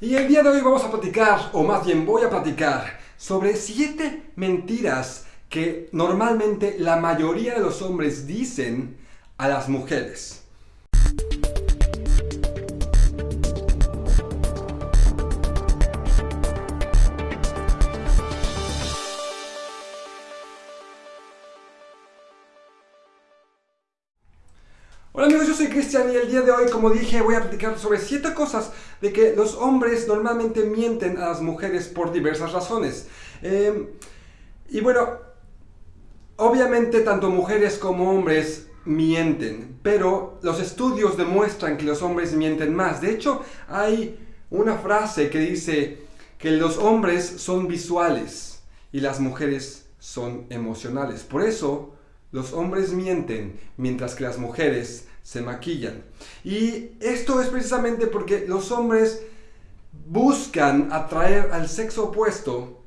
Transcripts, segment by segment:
Y el día de hoy vamos a platicar, o más bien voy a platicar, sobre siete mentiras que normalmente la mayoría de los hombres dicen a las mujeres. Cristian y el día de hoy, como dije, voy a platicar sobre 7 cosas de que los hombres normalmente mienten a las mujeres por diversas razones. Em, y bueno, obviamente tanto mujeres como hombres mienten, pero los estudios demuestran que los hombres mienten más. De hecho, hay una frase que dice que los hombres son visuales y las mujeres son emocionales. Por eso, los hombres mienten mientras que las mujeres se maquillan. Y esto es precisamente porque los hombres buscan atraer al sexo opuesto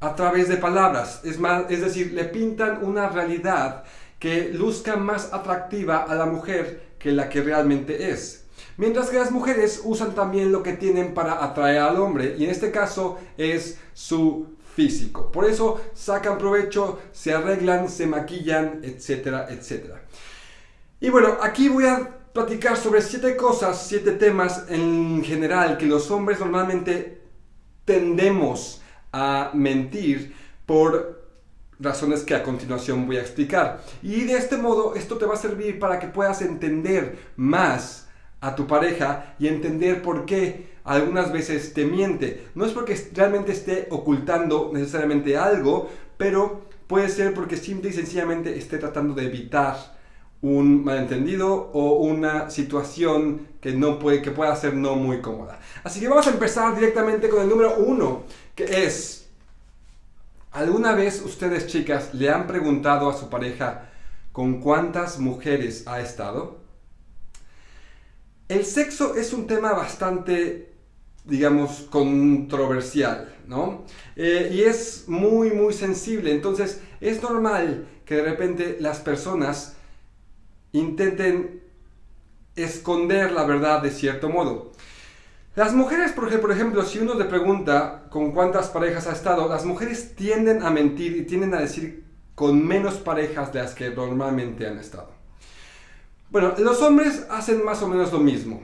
a través de palabras. Es, más, es decir, le pintan una realidad que luzca más atractiva a la mujer que la que realmente es. Mientras que las mujeres usan también lo que tienen para atraer al hombre, y en este caso es su físico. Por eso sacan provecho, se arreglan, se maquillan, etcétera, etcétera. Y bueno, aquí voy a platicar sobre siete cosas, siete temas en general que los hombres normalmente tendemos a mentir por razones que a continuación voy a explicar. Y de este modo esto te va a servir para que puedas entender más a tu pareja y entender por qué algunas veces te miente. No es porque realmente esté ocultando necesariamente algo, pero puede ser porque simple y sencillamente esté tratando de evitar un malentendido o una situación que, no puede, que pueda ser no muy cómoda. Así que vamos a empezar directamente con el número uno, que es, ¿alguna vez ustedes chicas le han preguntado a su pareja con cuántas mujeres ha estado? El sexo es un tema bastante, digamos, controversial, ¿no? Eh, y es muy, muy sensible. Entonces, es normal que de repente las personas intenten esconder la verdad de cierto modo. Las mujeres, por ejemplo, si uno le pregunta con cuántas parejas ha estado, las mujeres tienden a mentir y tienden a decir con menos parejas de las que normalmente han estado. Bueno, los hombres hacen más o menos lo mismo.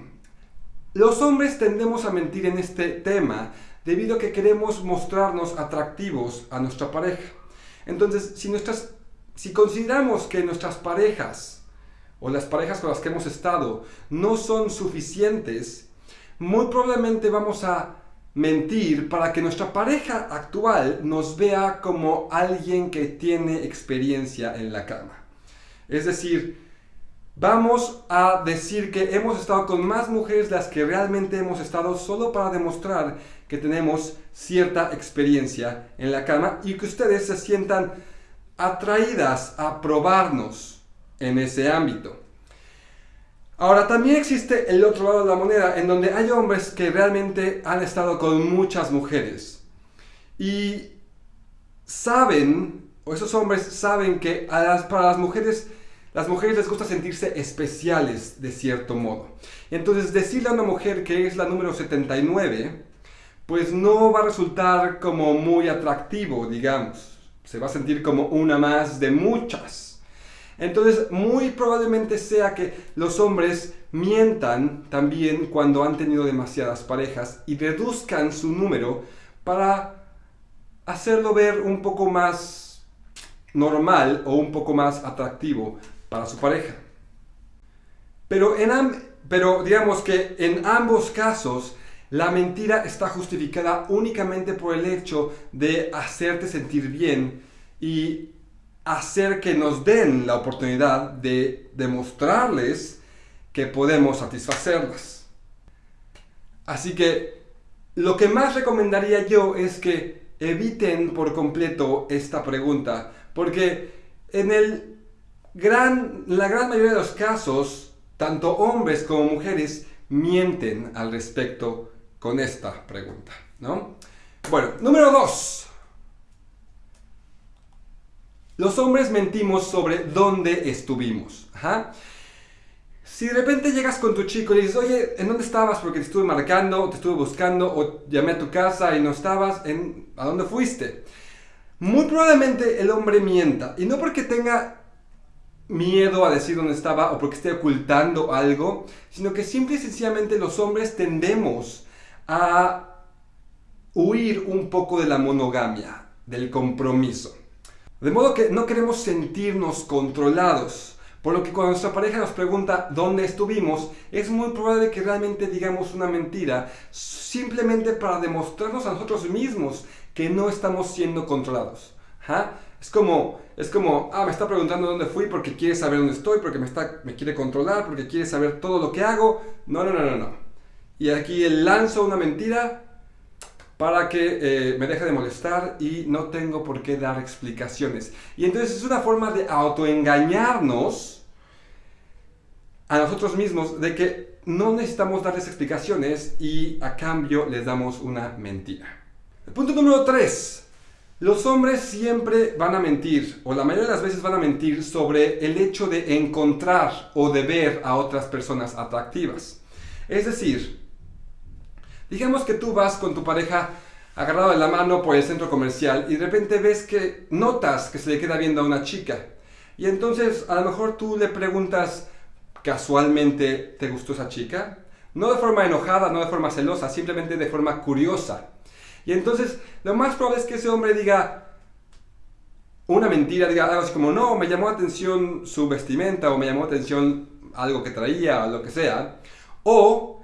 Los hombres tendemos a mentir en este tema debido a que queremos mostrarnos atractivos a nuestra pareja. Entonces, si, nuestras, si consideramos que nuestras parejas o las parejas con las que hemos estado no son suficientes, muy probablemente vamos a mentir para que nuestra pareja actual nos vea como alguien que tiene experiencia en la cama. Es decir, vamos a decir que hemos estado con más mujeres de las que realmente hemos estado solo para demostrar que tenemos cierta experiencia en la cama y que ustedes se sientan atraídas a probarnos en ese ámbito. Ahora, también existe el otro lado de la moneda, en donde hay hombres que realmente han estado con muchas mujeres. Y saben, o esos hombres saben que para las mujeres, las mujeres les gusta sentirse especiales de cierto modo. Entonces, decirle a una mujer que es la número 79, pues no va a resultar como muy atractivo, digamos. Se va a sentir como una más de muchas. Entonces, muy probablemente sea que los hombres mientan también cuando han tenido demasiadas parejas y reduzcan su número para hacerlo ver un poco más normal o un poco más atractivo para su pareja. Pero, en pero digamos que en ambos casos la mentira está justificada únicamente por el hecho de hacerte sentir bien y hacer que nos den la oportunidad de demostrarles que podemos satisfacerlas. Así que lo que más recomendaría yo es que eviten por completo esta pregunta, porque en el gran, la gran mayoría de los casos, tanto hombres como mujeres mienten al respecto con esta pregunta, ¿no? Bueno, número dos. Los hombres mentimos sobre dónde estuvimos. Si de repente llegas con tu chico y le dices, oye, ¿en dónde estabas? Porque te estuve marcando, te estuve buscando, o llamé a tu casa y no estabas, ¿en, ¿a dónde fuiste? Muy probablemente el hombre mienta. Y no porque tenga miedo a decir dónde estaba o porque esté ocultando algo, sino que simple y sencillamente los hombres tendemos a huir un poco de la monogamia, del compromiso. De modo que no queremos sentirnos controlados. Por lo que cuando nuestra pareja nos pregunta dónde estuvimos, es muy probable que realmente digamos una mentira simplemente para demostrarnos a nosotros mismos que no estamos siendo controlados. Es como, es como, ah, me está preguntando dónde fui porque quiere saber dónde estoy, porque me, está, me quiere controlar, porque quiere saber todo lo que hago. No, no, no, no, no. Y aquí él lanzo una mentira para que eh, me deje de molestar y no tengo por qué dar explicaciones. Y entonces es una forma de autoengañarnos a nosotros mismos de que no necesitamos darles explicaciones y a cambio les damos una mentira. El punto número 3. Los hombres siempre van a mentir, o la mayoría de las veces van a mentir, sobre el hecho de encontrar o de ver a otras personas atractivas. Es decir, digamos que tú vas con tu pareja agarrado de la mano por el centro comercial y de repente ves que notas que se le queda viendo a una chica. Y entonces a lo mejor tú le preguntas casualmente, ¿te gustó esa chica? No de forma enojada, no de forma celosa, simplemente de forma curiosa. Y entonces lo más probable es que ese hombre diga una mentira, diga algo así como, no, me llamó la atención su vestimenta o me llamó la atención algo que traía o lo que sea. O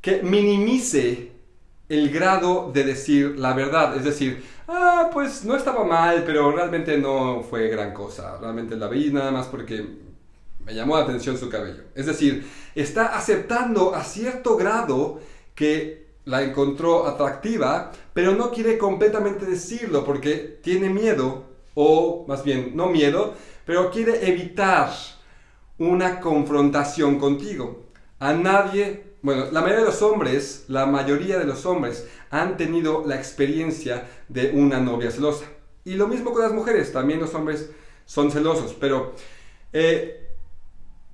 que minimice el grado de decir la verdad. Es decir, ah, pues no estaba mal, pero realmente no fue gran cosa. Realmente la vi nada más porque me llamó la atención su cabello. Es decir, está aceptando a cierto grado que la encontró atractiva, pero no quiere completamente decirlo porque tiene miedo, o más bien no miedo, pero quiere evitar una confrontación contigo. A nadie, bueno, la mayoría de los hombres, la mayoría de los hombres han tenido la experiencia de una novia celosa. Y lo mismo con las mujeres, también los hombres son celosos, pero eh,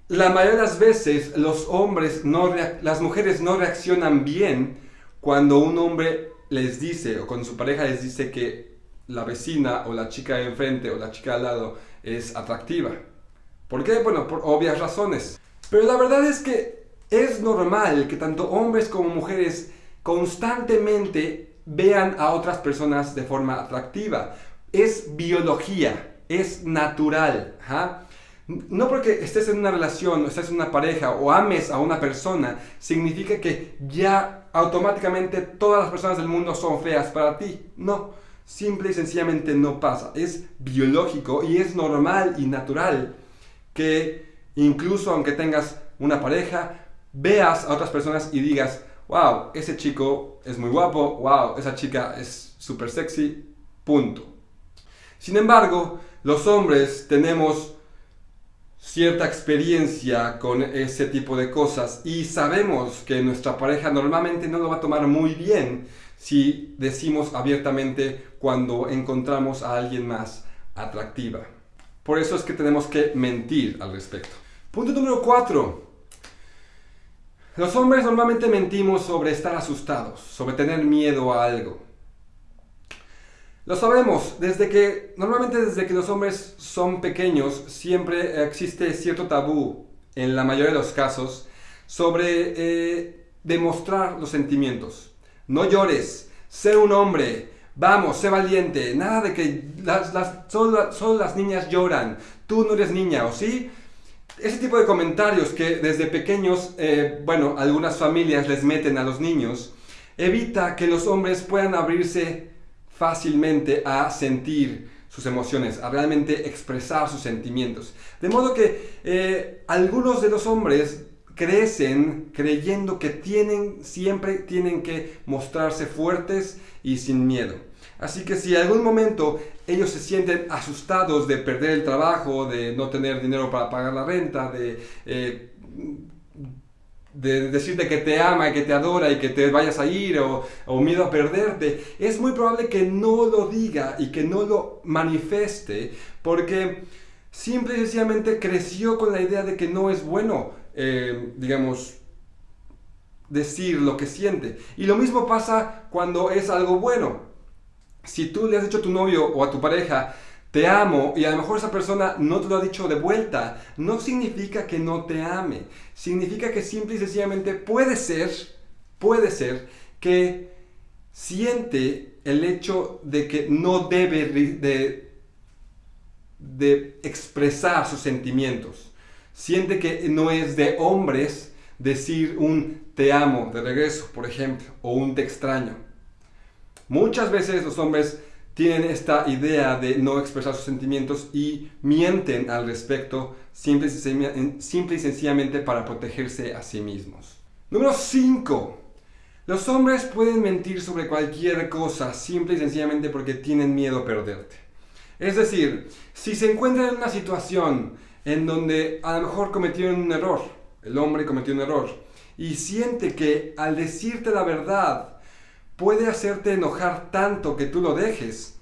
la mayoría de las veces los hombres no, las mujeres no reaccionan bien cuando un hombre les dice, o cuando su pareja les dice que la vecina o la chica de enfrente o la chica al lado es atractiva. ¿Por qué? Bueno, por obvias razones. Pero la verdad es que es normal que tanto hombres como mujeres constantemente vean a otras personas de forma atractiva. Es biología, es natural. No porque estés en una relación, o estés en una pareja o ames a una persona, significa que ya automáticamente todas las personas del mundo son feas para ti. No, simple y sencillamente no pasa. Es biológico y es normal y natural que incluso aunque tengas una pareja, veas a otras personas y digas, wow, ese chico es muy guapo, wow, esa chica es súper sexy, punto. Sin embargo, los hombres tenemos cierta experiencia con ese tipo de cosas y sabemos que nuestra pareja normalmente no lo va a tomar muy bien si decimos abiertamente cuando encontramos a alguien más atractiva. Por eso es que tenemos que mentir al respecto. Punto número 4. Los hombres normalmente mentimos sobre estar asustados, sobre tener miedo a algo. Lo sabemos, desde que, normalmente desde que los hombres son pequeños, siempre existe cierto tabú, en la mayoría de los casos, sobre eh, demostrar los sentimientos. No llores, sé un hombre, vamos, sé valiente, nada de que las, solo, las niñas lloran, tú no eres niña, ¿o sí? Ese tipo de comentarios que desde pequeños, eh, bueno, algunas familias les meten a los niños, evita que los hombres puedan abrirse fácilmente a sentir sus emociones, a realmente expresar sus sentimientos. De modo que eh, algunos de los hombres crecen creyendo que tienen, siempre tienen que mostrarse fuertes y sin miedo. Así que si en algún momento ellos se sienten asustados de perder el trabajo, de no tener dinero para pagar la renta, de eh, de decirte que te ama y que te adora y que te vayas a ir o, o, miedo a perderte, es muy probable que no lo diga y que no lo manifieste porque simple y sencillamente creció con la idea de que no es bueno eh, digamos, decir lo que siente. Y lo mismo pasa cuando es algo bueno. Si tú le has dicho a tu novio o a tu pareja, te amo, y a lo mejor esa persona no te lo ha dicho de vuelta, no significa que no te ame. Significa que simple y sencillamente puede ser, puede ser que siente el hecho de que no debe de, de expresar sus sentimientos. Siente que no es de hombres decir un te amo de regreso, por ejemplo, o un te extraño. Muchas veces los hombres tienen esta idea de no expresar sus sentimientos y mienten al respecto simple y, sencillamente para protegerse a sí mismos. Número 5. Los hombres pueden mentir sobre cualquier cosa simple y sencillamente porque tienen miedo a perderte. Es decir, si se encuentran en una situación en donde a lo mejor cometieron un error, el hombre cometió un error, y siente que al decirte la verdad puede hacerte enojar tanto que tú lo dejes,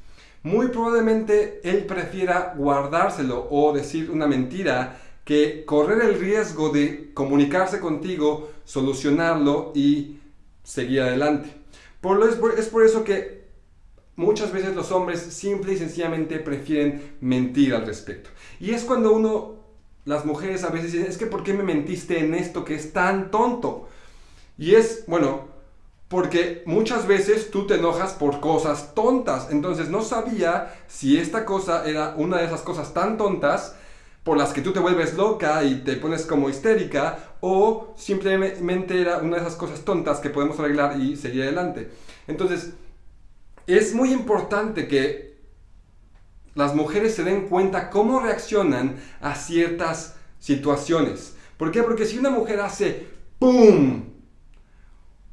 muy probablemente él prefiera guardárselo o decir una mentira que correr el riesgo de comunicarse contigo, solucionarlo y seguir adelante. Por lo, es, por, eso que muchas veces los hombres simple y sencillamente prefieren mentir al respecto. Y es cuando uno, las mujeres a veces dicen, es que ¿por qué me mentiste en esto que es tan tonto? Y es, bueno, porque muchas veces tú te enojas por cosas tontas. Entonces no sabía si esta cosa era una de esas cosas tan tontas por las que tú te vuelves loca y te pones como histérica o simplemente era una de esas cosas tontas que podemos arreglar y seguir adelante. Entonces, es muy importante que las mujeres se den cuenta cómo reaccionan a ciertas situaciones. ¿Por qué? Porque si una mujer hace ¡pum!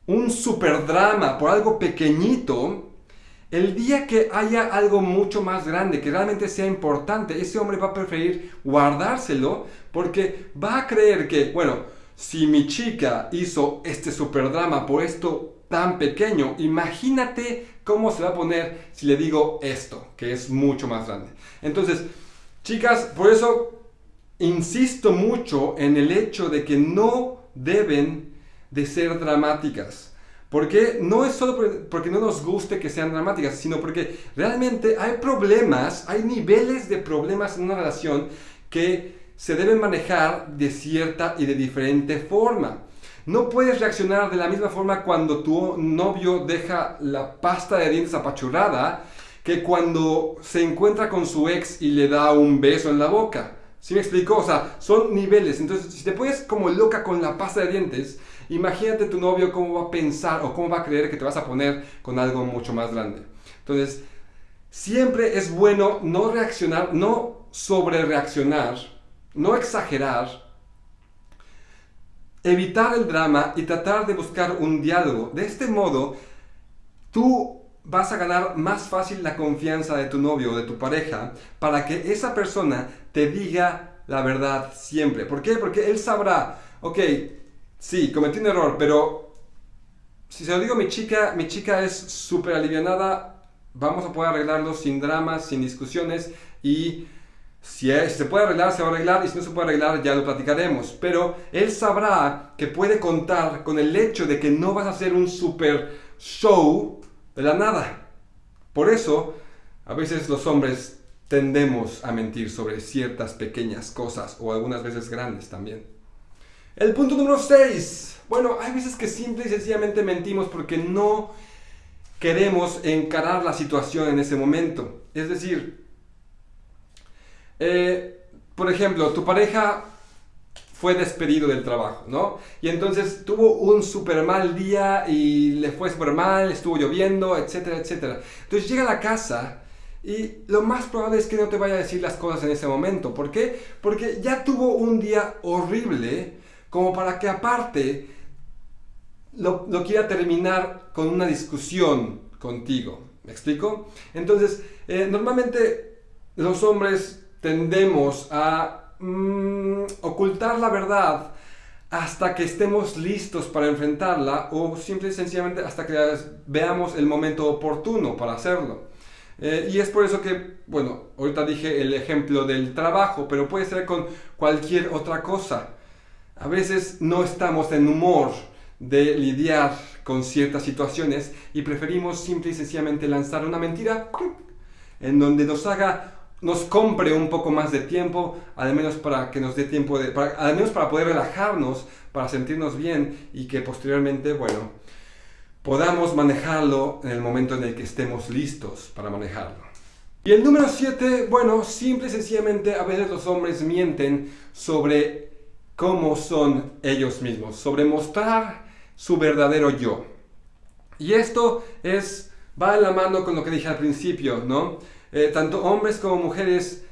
Un super drama por algo pequeñito, el día que haya algo mucho más grande, que realmente sea importante, ese hombre va a preferir guardárselo porque va a creer que, bueno, si mi chica hizo este super drama por esto tan pequeño, imagínate cómo se va a poner si le digo esto, que es mucho más grande. Entonces, chicas, por eso insisto mucho en el hecho de que no deben de ser dramáticas. Porque no es solo porque no nos guste que sean dramáticas, sino porque realmente hay problemas, hay niveles de problemas en una relación que se deben manejar de cierta y de diferente forma. No puedes reaccionar de la misma forma cuando tu novio deja la pasta de dientes apachurrada que cuando se encuentra con su ex y le da un beso en la boca. ¿Sí me explico? O sea, son niveles. Entonces, si te pones como loca con la pasta de dientes, imagínate tu novio cómo va a pensar o cómo va a creer que te vas a poner con algo mucho más grande. Entonces, siempre es bueno no reaccionar, no sobre reaccionar, no exagerar, evitar el drama y tratar de buscar un diálogo. De este modo, tú vas a ganar más fácil la confianza de tu novio o de tu pareja para que esa persona te diga la verdad siempre. ¿Por qué? Porque él sabrá, ok, sí, cometí un error, pero si se lo digo a mi chica, mi chica es súper alivianada, vamos a poder arreglarlo sin dramas, sin discusiones y si, se puede arreglar, se va a arreglar y si no se puede arreglar, ya lo platicaremos. Pero él sabrá que puede contar con el hecho de que no vas a hacer un super show de la nada. Por eso, a veces los hombres tendemos a mentir sobre ciertas pequeñas cosas o algunas veces grandes también. El punto número 6. Bueno, hay veces que simple y sencillamente mentimos porque no queremos encarar la situación en ese momento. Es decir, eh, por ejemplo, tu pareja fue despedido del trabajo, ¿no? Y entonces tuvo un súper mal día y le fue súper mal, estuvo lloviendo, etcétera, etcétera. Entonces llega a la casa y lo más probable es que no te vaya a decir las cosas en ese momento. ¿Por qué? Porque ya tuvo un día horrible como para que aparte lo, quiera terminar con una discusión contigo. ¿Me explico? Entonces, eh, normalmente los hombres tendemos a mm, ocultar la verdad hasta que estemos listos para enfrentarla o simple y sencillamente hasta que veamos el momento oportuno para hacerlo. Eh, y es por eso que, bueno, ahorita dije el ejemplo del trabajo, pero puede ser con cualquier otra cosa a veces no estamos en humor de lidiar con ciertas situaciones y preferimos simple y sencillamente lanzar una mentira en donde nos haga nos compre un poco más de tiempo, al menos para que nos dé tiempo de, al menos para poder relajarnos, para sentirnos bien y que posteriormente, bueno, podamos manejarlo en el momento en el que estemos listos para manejarlo. Y el número 7, bueno, simple y sencillamente a veces los hombres mienten sobre cómo son ellos mismos, sobre mostrar su verdadero yo. Y esto es, va de la mano con lo que dije al principio, ¿no? Eh, tanto hombres como mujeres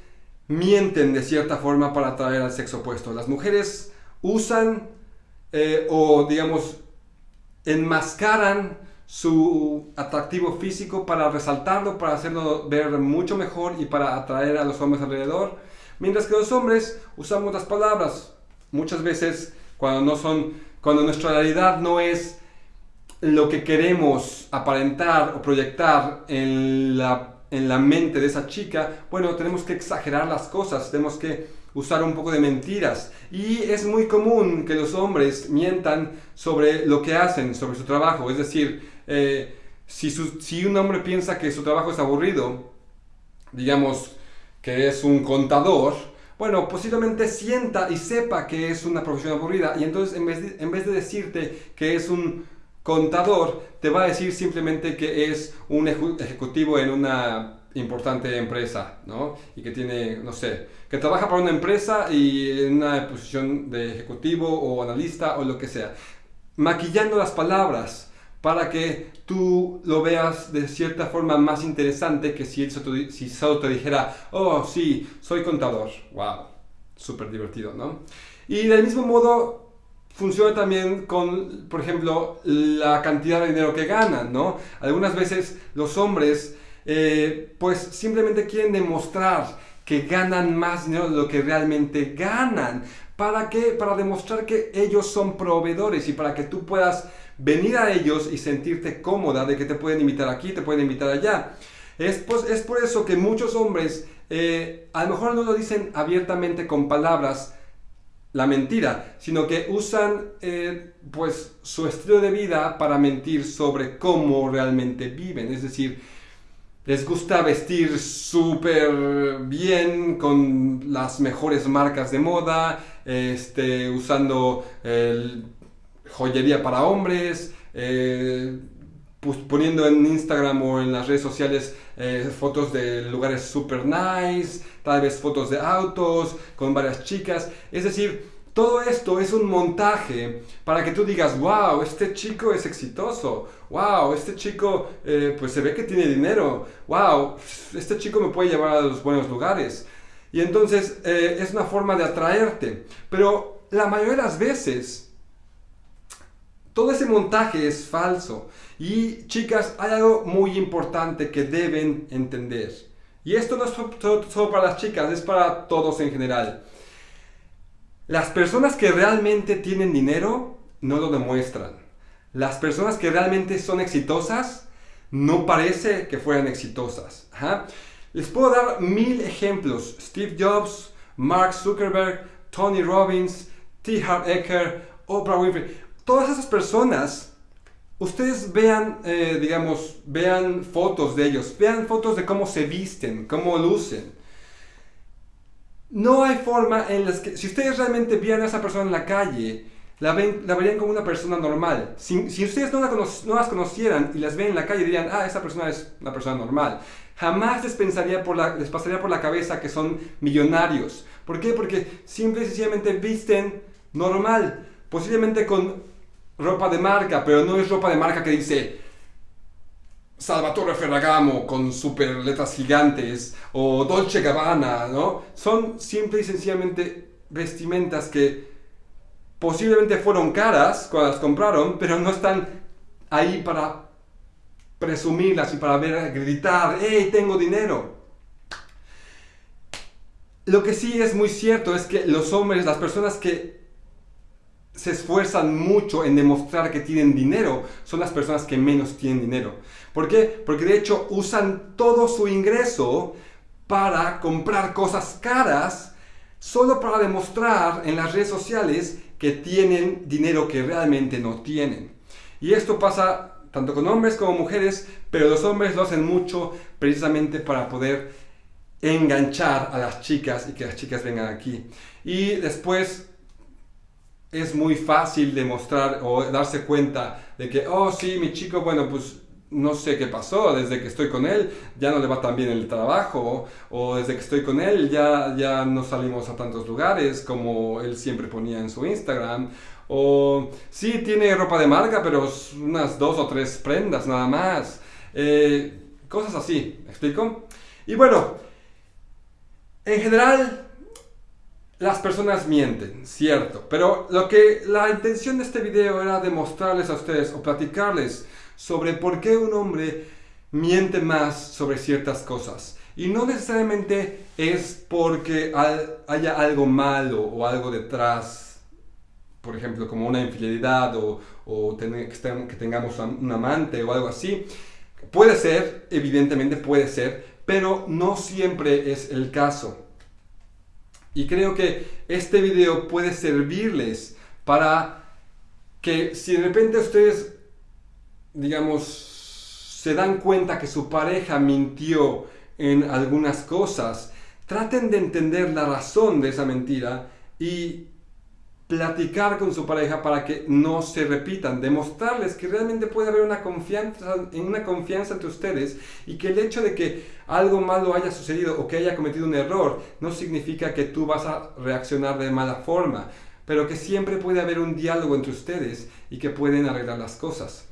mienten de cierta forma para atraer al sexo opuesto. Las mujeres usan eh, o, digamos, enmascaran su atractivo físico para resaltarlo, para hacerlo ver mucho mejor y para atraer a los hombres alrededor. Mientras que los hombres usamos las palabras muchas veces cuando no son cuando nuestra realidad no es lo que queremos aparentar o proyectar en la, en la mente de esa chica, bueno, tenemos que exagerar las cosas, tenemos que usar un poco de mentiras. Y es muy común que los hombres mientan sobre lo que hacen, sobre su trabajo. Es decir, eh, si, si un hombre piensa que su trabajo es aburrido, digamos que es un contador, bueno, posiblemente sienta y sepa que es una profesión aburrida y entonces en vez de, en vez de decirte que es un contador, te va a decir simplemente que es un ejecutivo en una importante empresa, ¿no? Y que tiene, no sé, que trabaja para una empresa y en una posición de ejecutivo o analista o lo que sea. Maquillando las palabras para que tú lo veas de cierta forma más interesante que si, si solo te dijera, oh sí, soy contador. ¡Wow! Súper divertido, ¿no? Y del mismo modo funciona también con, por ejemplo, la cantidad de dinero que ganan, ¿no? Algunas veces los hombres, eh, pues simplemente quieren demostrar que ganan más dinero de lo que realmente ganan. ¿Para qué? Para demostrar que ellos son proveedores y para que tú puedas venir a ellos y sentirte cómoda de que te pueden invitar aquí, te pueden invitar allá. Es, pues, es por eso que muchos hombres eh, a lo mejor no lo dicen abiertamente con palabras, la mentira, sino que usan eh, pues su estilo de vida para mentir sobre cómo realmente viven. Es decir, les gusta vestir súper bien con las mejores marcas de moda, este, usando el joyería para hombres, eh, poniendo en Instagram o en las redes sociales eh, fotos de lugares super nice, tal vez fotos de autos con varias chicas. Es decir, todo esto es un montaje para que tú digas, wow, este chico es exitoso, wow, este chico eh, pues se ve que tiene dinero, wow, este chico me puede llevar a los buenos lugares. Y entonces es una forma de atraerte. Pero la mayoría de las veces todo ese montaje es falso. Y chicas, hay algo muy importante que deben entender. Y esto no es solo para las chicas, es para todos en general. Las personas que realmente tienen dinero no lo demuestran. Las personas que realmente son exitosas no parece que fueran exitosas. Les puedo dar mil ejemplos. Steve Jobs, Mark Zuckerberg, Tony Robbins, T. Harv Eker, Oprah Winfrey todas esas personas, ustedes vean, eh, digamos, vean fotos de ellos, vean fotos de cómo se visten, cómo lucen. No hay forma en las que, si ustedes realmente vieran a esa persona en la calle, la, ven, la verían como una persona normal. Si, ustedes no, no, las conocieran y las ven en la calle, dirían, ah, esa persona es una persona normal. Jamás les, pensaría por la, les pasaría por la cabeza que son millonarios. ¿Por qué? Porque simple y sencillamente visten normal. Posiblemente con ropa de marca, pero no es ropa de marca que dice Salvatore Ferragamo con super letras gigantes o Dolce Gabbana, ¿no? Son simple y sencillamente vestimentas que posiblemente fueron caras cuando las compraron, pero no están ahí para presumirlas y para ver, gritar, ¡hey, tengo dinero! Lo que sí es muy cierto es que los hombres, las personas que se esfuerzan mucho en demostrar que tienen dinero son las personas que menos tienen dinero. ¿Por qué? Porque de hecho usan todo su ingreso para comprar cosas caras solo para demostrar en las redes sociales que tienen dinero que realmente no tienen. Y esto pasa tanto con hombres como mujeres, pero los hombres lo hacen mucho precisamente para poder enganchar a las chicas y que las chicas vengan aquí. Y después es muy fácil demostrar o darse cuenta de que, oh sí, mi chico, bueno, pues no sé qué pasó, desde que estoy con él ya no le va tan bien el trabajo, o desde que estoy con él ya, ya no salimos a tantos lugares como él siempre ponía en su Instagram, o sí tiene ropa de marca, pero unas dos o tres prendas nada más, eh, cosas así, ¿me explico? Y bueno, en general las personas mienten, cierto, pero lo que la intención de este video era demostrarles a ustedes o platicarles sobre por qué un hombre miente más sobre ciertas cosas. Y no necesariamente es porque haya algo malo o algo detrás, por ejemplo, como una infidelidad o, que tengamos un amante o algo así. Puede ser, evidentemente puede ser, pero no siempre es el caso. Y creo que este video puede servirles para que si de repente ustedes, digamos, se dan cuenta que su pareja mintió en algunas cosas, traten de entender la razón de esa mentira y platicar con su pareja para que no se repitan, demostrarles que realmente puede haber una confianza, una confianza entre ustedes y que el hecho de que algo malo haya sucedido o que haya cometido un error no significa que tú vas a reaccionar de mala forma, pero que siempre puede haber un diálogo entre ustedes y que pueden arreglar las cosas.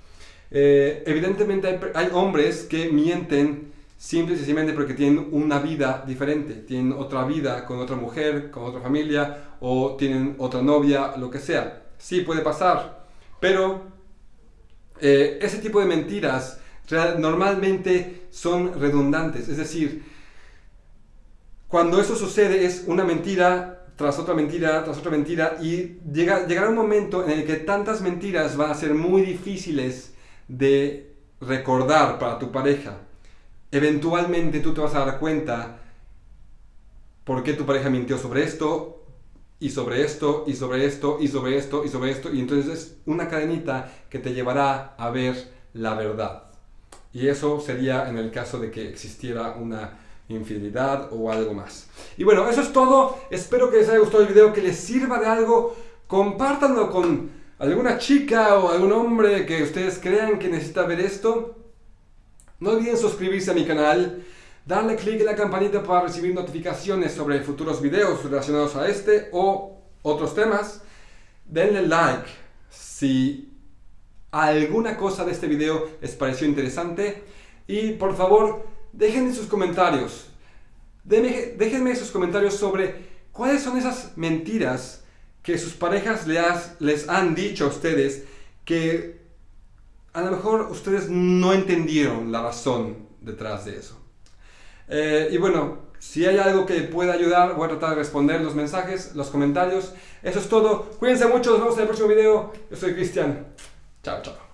Eh, evidentemente hay, hay hombres que mienten simple y sencillamente porque tienen una vida diferente, tienen otra vida con otra mujer, con otra familia, o tienen otra novia, lo que sea. Sí, puede pasar, pero eh, ese tipo de mentiras normalmente son redundantes, es decir, cuando eso sucede es una mentira tras otra mentira, tras otra mentira, y llega, llegará un momento en el que tantas mentiras van a ser muy difíciles de recordar para tu pareja eventualmente tú te vas a dar cuenta por qué tu pareja mintió sobre esto, y sobre esto, y sobre esto, y sobre esto, y sobre esto, y entonces es una cadenita que te llevará a ver la verdad. Y eso sería en el caso de que existiera una infidelidad o algo más. Y bueno, eso es todo. Espero que les haya gustado el video, que les sirva de algo. Compártanlo con alguna chica o algún hombre que ustedes crean que necesita ver esto. No olviden suscribirse a mi canal, darle clic en la campanita para recibir notificaciones sobre futuros videos relacionados a este o otros temas. Denle like si alguna cosa de este video les pareció interesante y por favor déjenme sus comentarios. Déjenme sus comentarios sobre cuáles son esas mentiras que sus parejas les han dicho a ustedes que a lo mejor ustedes no entendieron la razón detrás de eso. Eh, y bueno, si hay algo que pueda ayudar, voy a tratar de responder los mensajes, los comentarios. Eso es todo. Cuídense mucho, nos vemos en el próximo video. Yo soy Cristian. Chao, chao.